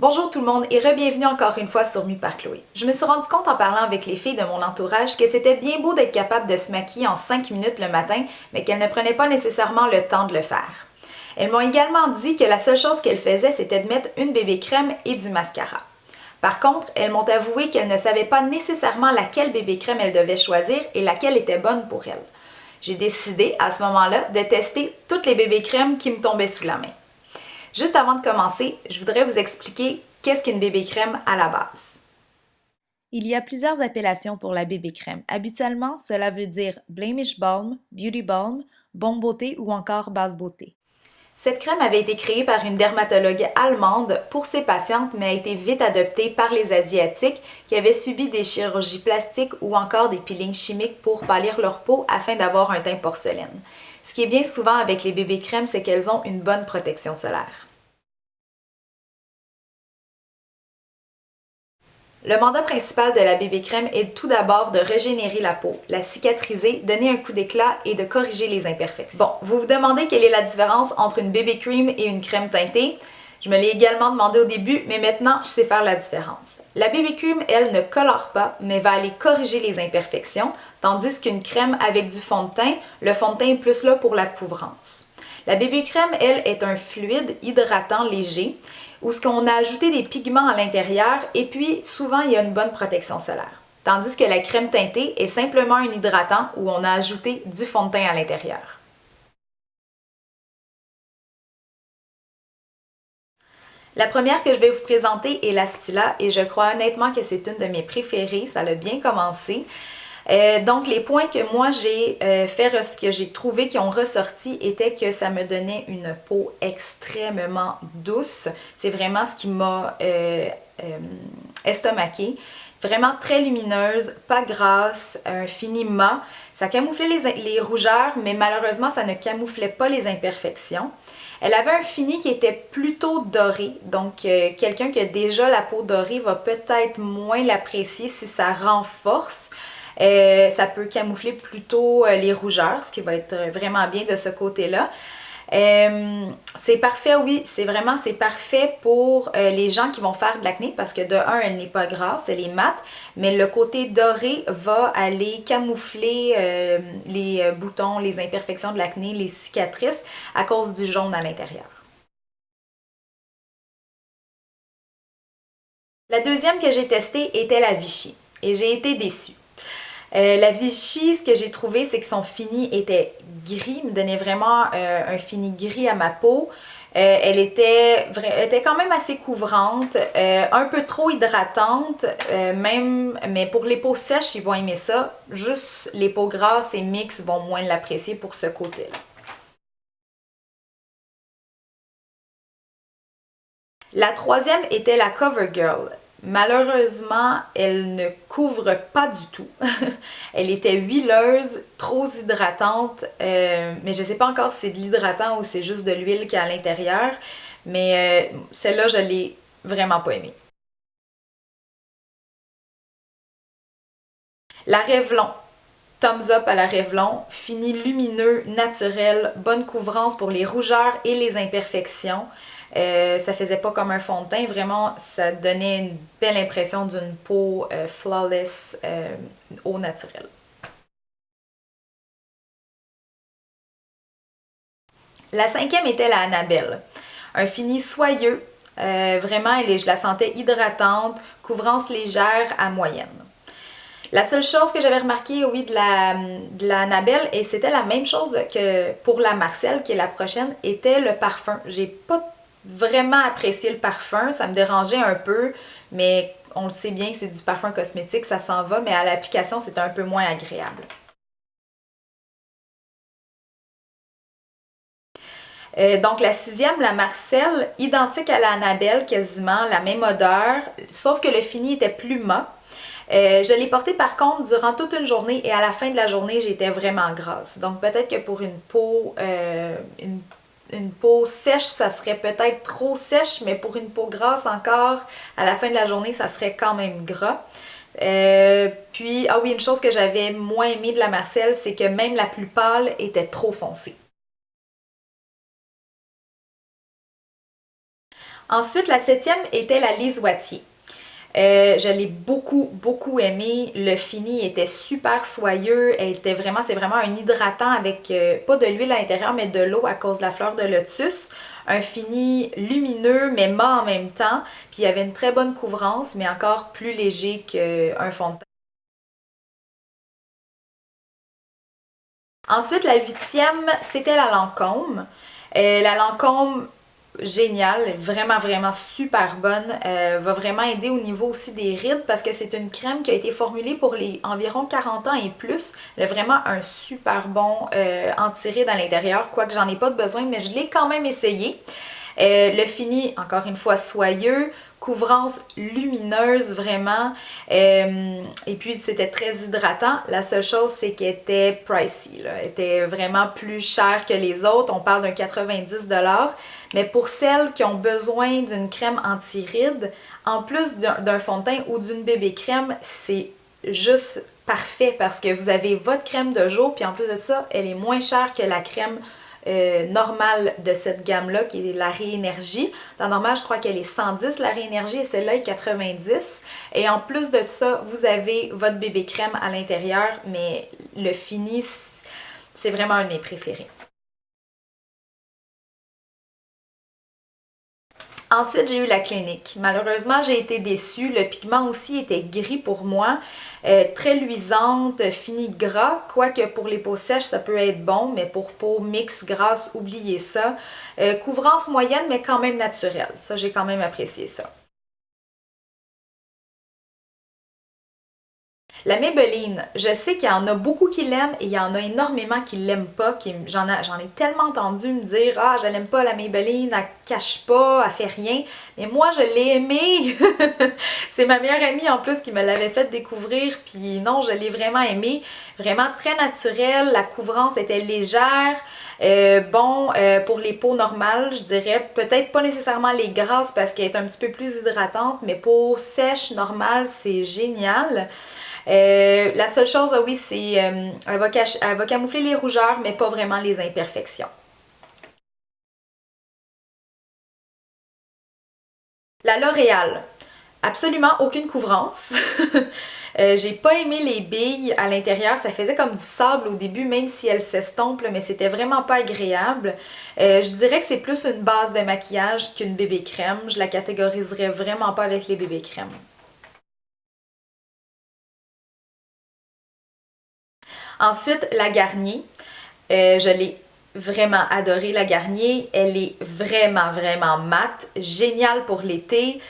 Bonjour tout le monde et re-bienvenue encore une fois sur Mu par Chloé. Je me suis rendu compte en parlant avec les filles de mon entourage que c'était bien beau d'être capable de se maquiller en 5 minutes le matin, mais qu'elles ne prenaient pas nécessairement le temps de le faire. Elles m'ont également dit que la seule chose qu'elles faisaient, c'était de mettre une bébé crème et du mascara. Par contre, elles m'ont avoué qu'elles ne savaient pas nécessairement laquelle bébé crème elles devaient choisir et laquelle était bonne pour elles. J'ai décidé à ce moment-là de tester toutes les bébés crèmes qui me tombaient sous la main. Juste avant de commencer, je voudrais vous expliquer qu'est-ce qu'une bébé crème à la base. Il y a plusieurs appellations pour la bébé crème. Habituellement, cela veut dire Blemish Balm, Beauty Balm, Bon Beauté ou encore Basse Beauté. Cette crème avait été créée par une dermatologue allemande pour ses patientes, mais a été vite adoptée par les Asiatiques qui avaient subi des chirurgies plastiques ou encore des peelings chimiques pour pâlir leur peau afin d'avoir un teint porcelaine. Ce qui est bien souvent avec les bébés crèmes, c'est qu'elles ont une bonne protection solaire. Le mandat principal de la bébé crème est tout d'abord de régénérer la peau, la cicatriser, donner un coup d'éclat et de corriger les imperfections. Bon, vous vous demandez quelle est la différence entre une bébé cream et une crème teintée? Je me l'ai également demandé au début, mais maintenant je sais faire la différence. La BB Cream, elle, ne colore pas, mais va aller corriger les imperfections, tandis qu'une crème avec du fond de teint, le fond de teint est plus là pour la couvrance. La BB Crème, elle, est un fluide hydratant léger où ce qu'on a ajouté des pigments à l'intérieur et puis souvent il y a une bonne protection solaire. Tandis que la crème teintée est simplement un hydratant où on a ajouté du fond de teint à l'intérieur. La première que je vais vous présenter est la Stila et je crois honnêtement que c'est une de mes préférées, ça a bien commencé. Euh, donc, les points que moi j'ai euh, fait, que j'ai trouvé qui ont ressorti étaient que ça me donnait une peau extrêmement douce. C'est vraiment ce qui m'a euh, estomaqué. Vraiment très lumineuse, pas grasse, un fini mat. Ça camouflait les, rougeurs, mais malheureusement, ça ne camouflait pas les imperfections. Elle avait un fini qui était plutôt doré, donc quelqu'un qui a déjà la peau dorée va peut-être moins l'apprécier si ça renforce. Euh, ça peut camoufler plutôt euh, les rougeurs, ce qui va être vraiment bien de ce côté-là. Euh, c'est parfait, oui, c'est vraiment, c'est parfait pour les gens qui vont faire de l'acné parce que de un, elle n'est pas grasse, elle est mate, mais le côté doré va aller camoufler les boutons, les imperfections de l'acné, les cicatrices à cause du jaune à l'intérieur. La deuxième que j'ai testée était la Vichy et j'ai été déçue. Euh, la Vichy, ce que j'ai trouvé, c'est que son fini était gris, me donnait vraiment euh, un fini gris à ma peau. Euh, elle, était, était quand même assez couvrante, un peu trop hydratante, même, mais pour les peaux sèches, ils vont aimer ça. Juste les peaux grasses et mixtes vont moins l'apprécier pour ce côté-là. La troisième était la CoverGirl. Malheureusement, elle ne couvre pas du tout. elle était huileuse, trop hydratante, euh, mais je ne sais pas encore si c'est de l'hydratant ou c'est juste de l'huile qui est à l'intérieur. Mais euh, celle-là, je l'ai vraiment pas aimée. La Revlon. Thumbs up à la Revlon. Fini lumineux, naturel, bonne couvrance pour les rougeurs et les imperfections. Euh, ça faisait pas comme un fond de teint, vraiment ça donnait une belle impression d'une peau euh, flawless euh, au naturel. La cinquième était la Annabelle. Un fini soyeux, vraiment je la sentais hydratante, couvrance légère à moyenne. La seule chose que j'avais remarqué, oui, de la, de la Annabelle, et c'était la même chose que pour la Marcel, qui est la prochaine, était le parfum. J'ai pas vraiment apprécié le parfum. Ça me dérangeait un peu, mais on le sait bien que c'est du parfum cosmétique, ça s'en va, mais à l'application, c'est un peu moins agréable. Euh, donc la sixième, la Marcel, identique à la Annabelle quasiment, la même odeur, sauf que le fini était plus mat. Euh, je l'ai porté par contre durant toute une journée et à la fin de la journée, j'étais vraiment grasse. Donc peut-être que pour une peau, euh, une une peau sèche, ça serait peut-être trop sèche, mais pour une peau grasse encore, à la fin de la journée, ça serait quand même gras. Euh, puis, ah oui, une chose que j'avais moins aimé de la Marcel, c'est que même la plus pâle était trop foncée. Ensuite, la septième était la Lise Wattier. Euh, je l'ai beaucoup, beaucoup aimé. Le fini était super soyeux. Elle était vraiment, c'est vraiment un hydratant avec euh, pas de l'huile à l'intérieur, mais de l'eau à cause de la fleur de lotus. Un fini lumineux, mais mat en même temps. Puis il y avait une très bonne couvrance, mais encore plus léger qu'un fond de teint. Ensuite, la huitième, c'était la Lancôme. Euh, la Lancôme, géniale, vraiment vraiment super bonne, euh, va vraiment aider au niveau aussi des rides parce que c'est une crème qui a été formulée pour les environ 40 ans et plus. Elle a vraiment un super bon euh, anti-rides à l'intérieur, quoique j'en ai pas besoin, mais je l'ai quand même essayé. Euh, le fini, encore une fois, soyeux, couvrance lumineuse vraiment. Euh, et puis c'était très hydratant. La seule chose c'est qu'elle était pricey. Là. Elle était vraiment plus chère que les autres. On parle d'un 90$. Mais pour celles qui ont besoin d'une crème anti-rides, en plus d'un fond de teint ou d'une bébé crème, c'est juste parfait parce que vous avez votre crème de jour puis en plus de ça, elle est moins chère que la crème euh, normale de cette gamme-là, qui est la Réénergie. Dans normal, je crois qu'elle est 110, la Réénergie, et celle-là est 90. Et en plus de ça, vous avez votre bébé crème à l'intérieur, mais le fini, c'est vraiment un de mes préférés. Ensuite, j'ai eu la clinique. Malheureusement, j'ai été déçue. Le pigment aussi était gris pour moi. Euh, très luisante, fini gras. Quoique pour les peaux sèches, ça peut être bon, mais pour peau mix grasse, oubliez ça. Euh, couvrance moyenne, mais quand même naturelle. Ça, j'ai quand même apprécié ça. La Maybelline, je sais qu'il y en a beaucoup qui l'aiment et il y en a énormément qui l'aiment pas. J'en ai tellement entendu me dire « Ah, je l'aime pas la Maybelline, elle cache pas, elle fait rien. » Mais moi, je l'ai aimée. C'est ma meilleure amie en plus qui me l'avait fait découvrir. Puis non, je l'ai vraiment aimée. Vraiment très naturelle. La couvrance était légère. Euh, bon, euh, pour les peaux normales, je dirais peut-être pas nécessairement les grasses parce qu'elle est un petit peu plus hydratante, mais peau sèche, normale, c'est génial. Euh, la seule chose, oui, c'est euh, elle, va camoufler les rougeurs, mais pas vraiment les imperfections. La L'Oréal, absolument aucune couvrance. Euh, j'ai pas aimé les billes à l'intérieur, ça faisait comme du sable au début, même si elles s'estompent, mais c'était vraiment pas agréable. je dirais que c'est plus une base de maquillage qu'une bébé crème. Je la catégoriserais vraiment pas avec les bébés crèmes. Ensuite, la Garnier. Euh, je l'ai vraiment adoré la Garnier. Elle est vraiment, vraiment mate. Géniale pour l'été.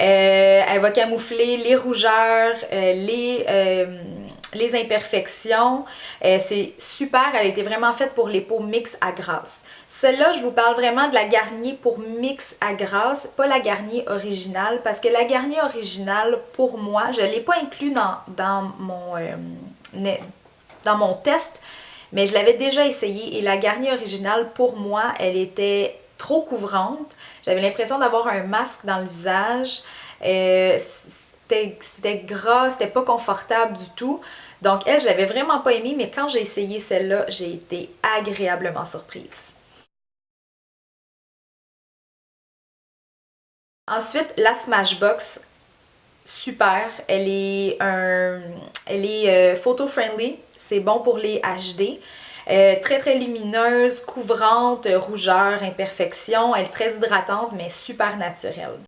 Euh, elle va camoufler les rougeurs, euh, les, les imperfections. c'est super, elle a été vraiment faite pour les peaux mix à grasse. Celle-là, je vous parle vraiment de la Garnier pour mix à grasse, pas la Garnier originale, parce que la Garnier originale, pour moi, je ne l'ai pas inclus dans, dans mon dans mon test, mais je l'avais déjà essayé et la Garnier originale, pour moi, elle était trop couvrante. J'avais l'impression d'avoir un masque dans le visage. Euh, c'était gras, c'était pas confortable du tout. Donc elle, je l'avais vraiment pas aimée, mais quand j'ai essayé celle-là, j'ai été agréablement surprise. Ensuite, la Smashbox super. Elle est, un, elle est euh, photo-friendly, c'est bon pour les HD. Euh, très très lumineuse, couvrante, rougeur, imperfection. Elle est très hydratante mais super naturelle.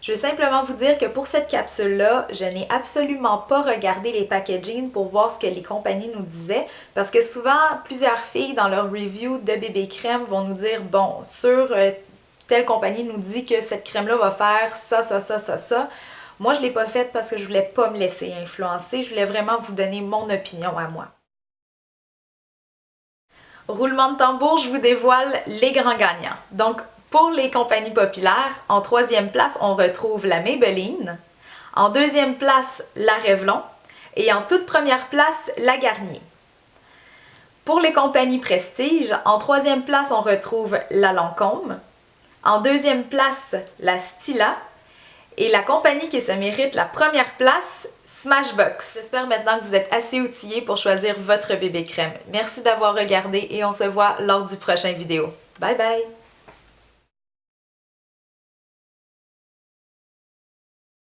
Je veux simplement vous dire que pour cette capsule-là, je n'ai absolument pas regardé les packaging pour voir ce que les compagnies nous disaient parce que souvent, plusieurs filles dans leur review de bébé crème vont nous dire « Bon, sur euh, telle compagnie nous dit que cette crème-là va faire ça, ça, ça, ça, ça. Moi, je ne l'ai pas faite parce que je voulais pas me laisser influencer. Je voulais vraiment vous donner mon opinion à moi. Roulement de tambour, je vous dévoile les grands gagnants. Donc, pour les compagnies populaires, en troisième place, on retrouve la Maybelline. En deuxième place, la Revlon. Et en toute première place, la Garnier. Pour les compagnies prestige, en troisième place, on retrouve la Lancôme. En deuxième place, la Stila. Et la compagnie qui se mérite la première place, Smashbox. J'espère maintenant que vous êtes assez outillés pour choisir votre bébé crème. Merci d'avoir regardé et on se voit lors du prochain vidéo. Bye bye!